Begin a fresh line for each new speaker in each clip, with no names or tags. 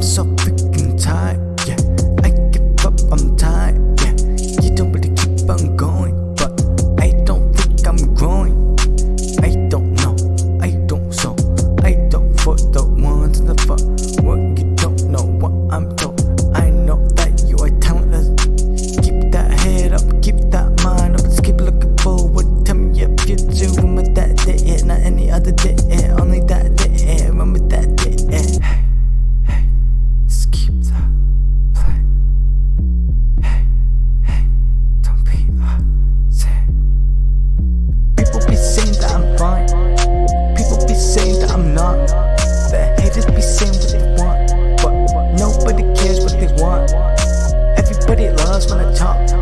So freaking tight. I talk.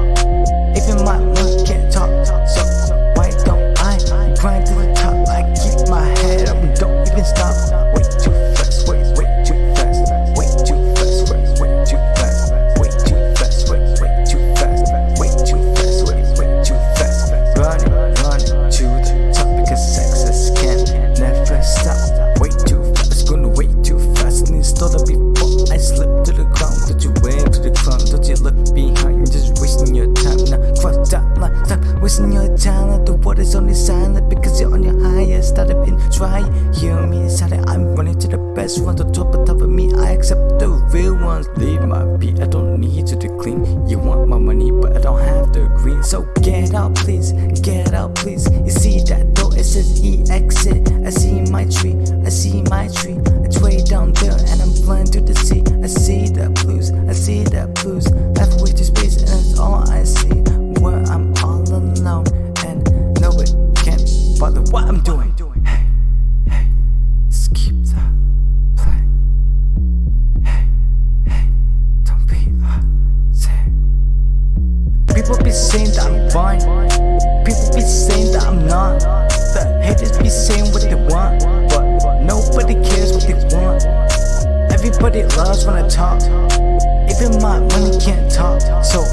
Your. Let the world is only silent because you're on your highest. Started been try. Hear me silent, I'm running to the best one. The top of top of me, I accept the real ones. Leave my beat, I don't need you to clean. You want my money, but I don't have the green. So get out, please, get out, please. You see that door, it says exit. I see my tree, I see my tree. It's way down there, and I'm flying to the sea. Fine. People be saying that I'm not. The haters be saying what they want, but nobody cares what they want. Everybody loves when I talk. Even my money can't talk. So